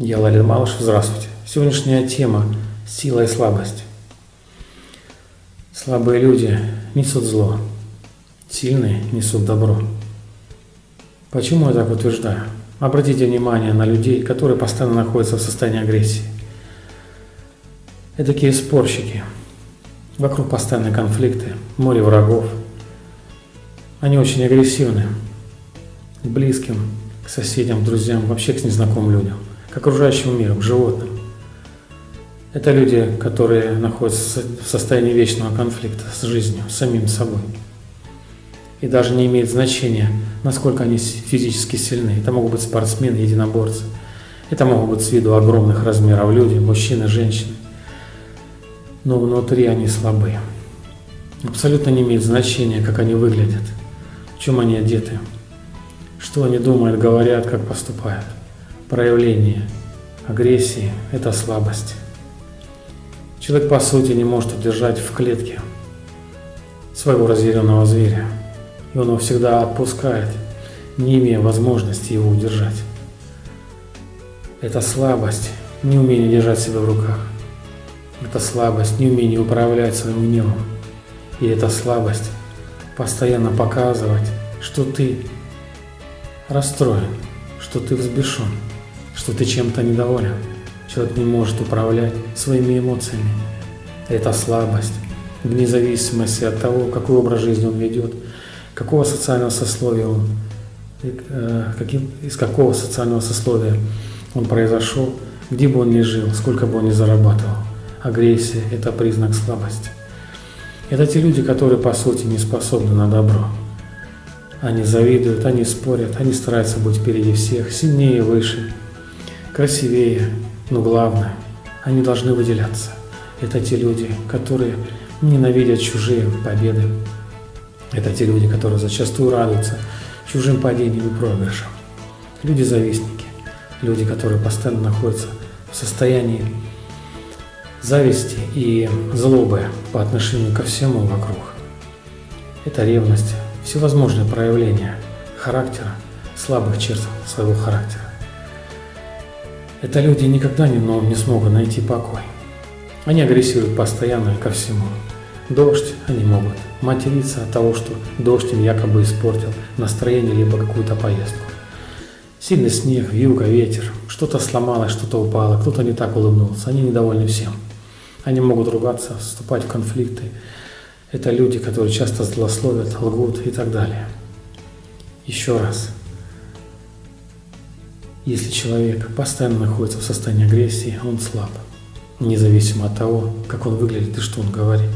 Я Ларин Малыш, здравствуйте. Сегодняшняя тема – сила и слабость. Слабые люди несут зло, сильные несут добро. Почему я так утверждаю? Обратите внимание на людей, которые постоянно находятся в состоянии агрессии. Это такие спорщики. Вокруг постоянные конфликты, море врагов. Они очень агрессивны к близким, к соседям, друзьям, вообще к незнакомым людям, окружающему миру, к животным. Это люди, которые находятся в состоянии вечного конфликта с жизнью, с самим собой. И даже не имеет значения, насколько они физически сильны. Это могут быть спортсмены, единоборцы. Это могут быть с виду огромных размеров люди, мужчины, женщины. Но внутри они слабы. Абсолютно не имеет значения, как они выглядят, в чем они одеты, что они думают, говорят, как поступают. Проявление агрессии – это слабость. Человек, по сути, не может удержать в клетке своего разъяренного зверя, и он его всегда отпускает, не имея возможности его удержать. Это слабость, неумение держать себя в руках. Это слабость, неумение управлять своим гневом. И это слабость постоянно показывать, что ты расстроен, что ты взбешен, что ты чем-то недоволен. Человек не может управлять своими эмоциями. Это слабость, вне зависимости от того, какой образ жизни он ведет, какого социального сословия он, э, каким, из какого социального сословия он произошел, где бы он ни жил, сколько бы он ни зарабатывал. Агрессия – это признак слабости. Это те люди, которые по сути не способны на добро. Они завидуют, они спорят, они стараются быть впереди всех, сильнее, выше, красивее, но главное, они должны выделяться. Это те люди, которые ненавидят чужие победы. Это те люди, которые зачастую радуются чужим падениям и проигрышам. Люди-завистники, люди, которые постоянно находятся в состоянии зависти и злобы по отношению ко всему вокруг. Это ревность, всевозможные проявления характера, слабых черт своего характера. Это люди никогда не, но не смогут найти покой. Они агрессируют постоянно ко всему. Дождь они могут материться от того, что дождь им якобы испортил настроение либо какую-то поездку. Сильный снег, вьюга, ветер, что-то сломалось, что-то упало, кто-то не так улыбнулся, они недовольны всем. Они могут ругаться, вступать в конфликты. Это люди, которые часто злословят, лгут и так далее. Еще раз, если человек постоянно находится в состоянии агрессии, он слаб, независимо от того, как он выглядит и что он говорит.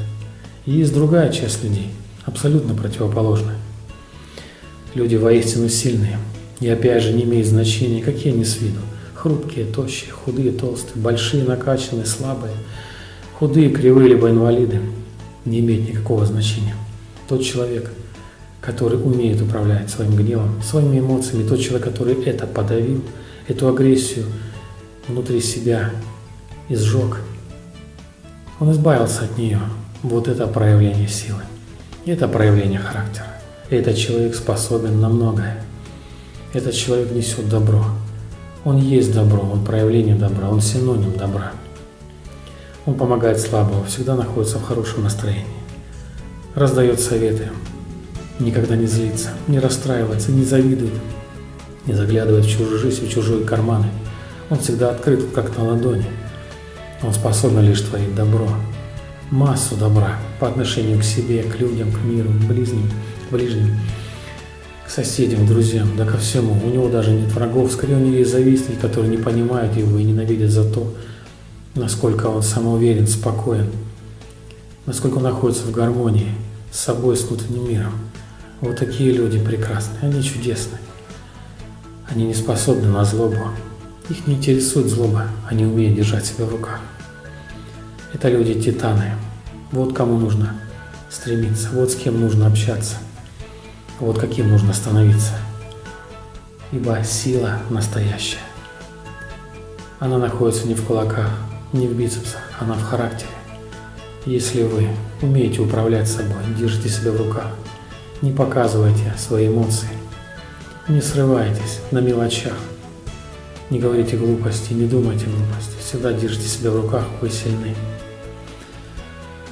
И есть другая часть людей, абсолютно противоположная. Люди воистину сильные, и опять же не имеет значения, какие они с виду. Хрупкие, тощие, худые, толстые, большие, накачанные, слабые, худые, кривые, либо инвалиды, не имеет никакого значения. Тот человек, который умеет управлять своим гневом, своими эмоциями, тот человек, который это подавил – эту агрессию внутри себя и сжег, он избавился от нее. Вот это проявление силы. Это проявление характера. Этот человек способен на многое. Этот человек несет добро. Он есть добро, он проявление добра, он синоним добра. Он помогает слабому, всегда находится в хорошем настроении. Раздает советы, никогда не злится, не расстраивается, не завидует, не заглядывает в чужую жизнь, в чужие карманы. Он всегда открыт, как на ладони. Он способен лишь творить добро. Массу добра по отношению к себе, к людям, к миру, к ближним, к ближним, к соседям, к друзьям, да ко всему. У него даже нет врагов, скорее у него есть завистники, которые не понимают его и ненавидят за то, насколько он самоуверен, спокоен, насколько он находится в гармонии с собой, с внутренним миром. Вот такие люди прекрасные, они чудесные. Они не способны на злобу. Их не интересует злоба, они умеют держать себя в руках. Это люди-титаны. Вот кому нужно стремиться, вот с кем нужно общаться, вот каким нужно становиться. Ибо сила настоящая. Она находится не в кулаках, не в бицепсах, она в характере. Если вы умеете управлять собой, держите себя в руках, не показывайте свои эмоции, не срывайтесь на мелочах. Не говорите глупости, не думайте глупости. Всегда держите себя в руках, вы сильны.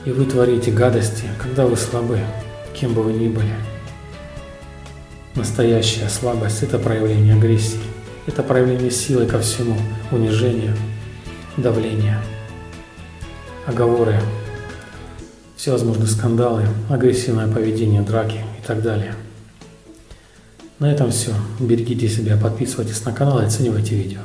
И вы творите гадости, когда вы слабы, кем бы вы ни были. Настоящая слабость – это проявление агрессии. Это проявление силы ко всему, унижения, давления, оговоры, всевозможные скандалы, агрессивное поведение, драки так далее. На этом все. Берегите себя, подписывайтесь на канал и оценивайте видео.